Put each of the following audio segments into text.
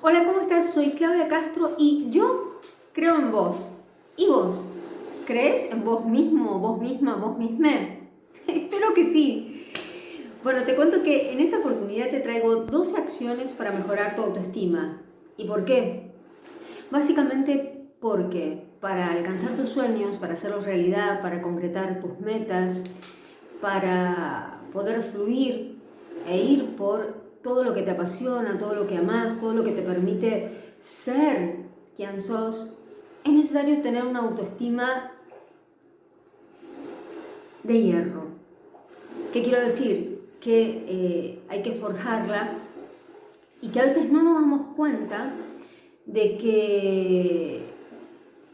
Hola, ¿cómo estás? Soy Claudia Castro y yo creo en vos. ¿Y vos? ¿Crees en vos mismo, vos misma, vos misma? Espero que sí. Bueno, te cuento que en esta oportunidad te traigo dos acciones para mejorar tu autoestima. ¿Y por qué? Básicamente porque para alcanzar tus sueños, para hacerlos realidad, para concretar tus metas, para poder fluir e ir por todo lo que te apasiona, todo lo que amas, todo lo que te permite ser quien sos, es necesario tener una autoestima de hierro. ¿Qué quiero decir? Que eh, hay que forjarla y que a veces no nos damos cuenta de que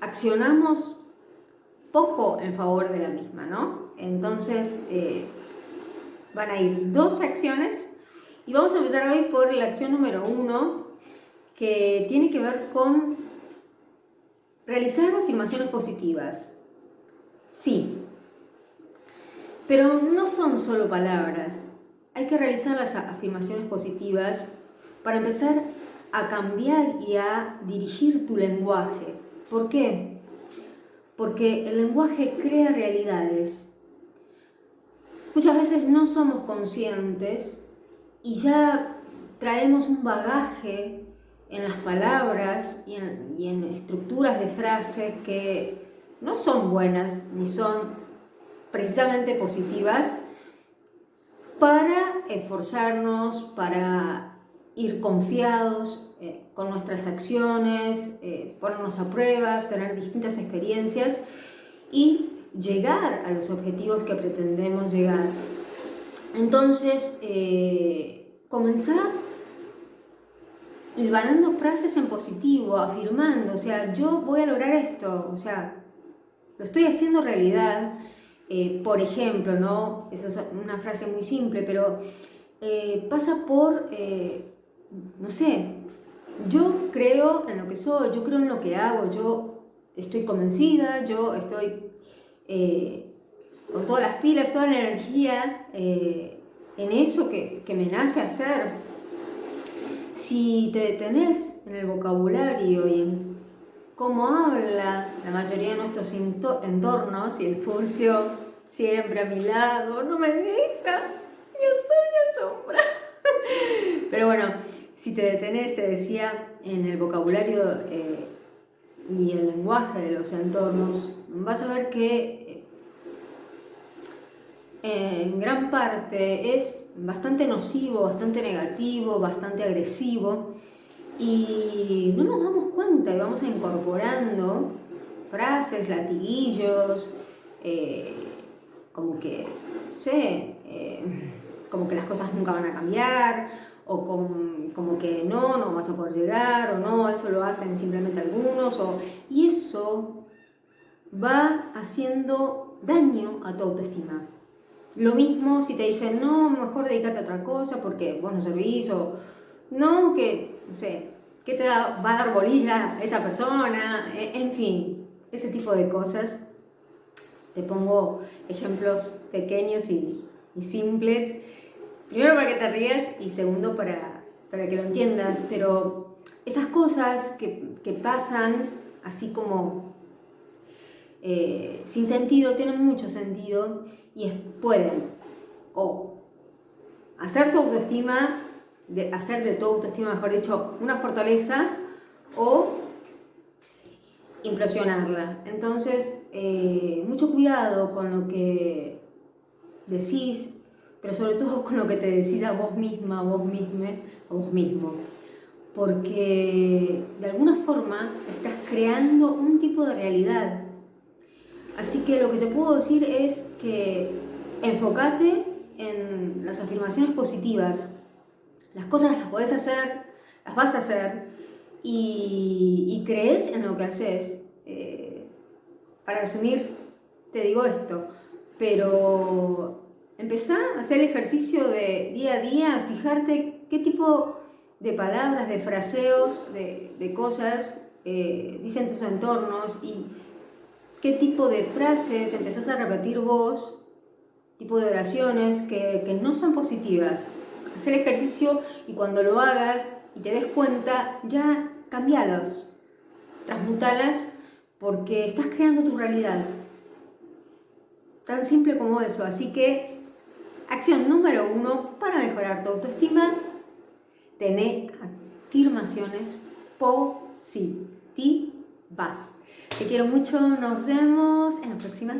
accionamos poco en favor de la misma, ¿no? Entonces, eh, van a ir dos acciones y vamos a empezar hoy por la acción número uno, que tiene que ver con realizar afirmaciones positivas. Sí, pero no son solo palabras. Hay que realizar las afirmaciones positivas para empezar a cambiar y a dirigir tu lenguaje. ¿Por qué? Porque el lenguaje crea realidades. Muchas veces no somos conscientes y ya traemos un bagaje en las palabras y en, estructuras de frase que no son buenas ni son precisamente positivas para esforzarnos, para ir confiados eh, con nuestras acciones, eh, ponernos a pruebas, tener distintas experiencias y llegar a los objetivos que pretendemos llegar. Entonces, eh, comenzar hilvanando frases en positivo, afirmando, o sea, yo voy a lograr esto, o sea, lo estoy haciendo realidad. Eh, por ejemplo, ¿no? Eso es una frase muy simple, pero eh, pasa por, no sé, yo creo en lo que soy, yo creo en lo que hago, yo estoy convencida, yo estoy con todas las pilas, toda la energía eh, en eso que, me nace hacer. Si te detenés en el vocabulario y en cómo habla la mayoría de nuestros entornos, y el furcio siempre a mi lado, no me deja, yo soy una sombra. Pero bueno, si te detenés, te decía, en el vocabulario eh, y el lenguaje de los entornos, vas a ver que en gran parte es bastante nocivo, bastante negativo, bastante agresivo y no nos damos cuenta y vamos incorporando frases, latiguillos, eh, como que, no sé, eh, como que las cosas nunca van a cambiar, o como, que no, no vas a poder llegar, o no, eso lo hacen simplemente algunos, y eso va haciendo daño a tu autoestima. Lo mismo si te dicen, no, mejor dedícate a otra cosa porque vos no servís, o no, que, no sé, que te va a dar bolilla esa persona, e, en fin, ese tipo de cosas. Te pongo ejemplos pequeños y, simples. Primero para que te rías y segundo para, para que lo entiendas, pero esas cosas que, que pasan así como eh, sin sentido, tienen mucho sentido y pueden o hacer tu autoestima, de, hacer de tu autoestima, mejor dicho, una fortaleza o impresionarla. Entonces, eh, mucho cuidado con lo que decís, pero sobre todo con lo que te decís a vos misma, a vos misma, a vos mismo. Porque de alguna forma estás creando un tipo de realidad Así que lo que te puedo decir es que enfócate en las afirmaciones positivas. Las cosas las podés hacer, las vas a hacer y, crees en lo que haces. Eh, para resumir, te digo esto, pero empezá a hacer el ejercicio de día a día, fijarte qué tipo de palabras, de fraseos, de, cosas eh, dicen tus entornos y qué tipo de frases empezás a repetir vos, tipo de oraciones que, no son positivas. Haz el ejercicio y cuando lo hagas, y te des cuenta, ya cambialos, transmutalas porque estás creando tu realidad. Tan simple como eso. Así que, acción número uno para mejorar tu autoestima, tener afirmaciones positivas. Te quiero mucho, nos vemos en la próxima.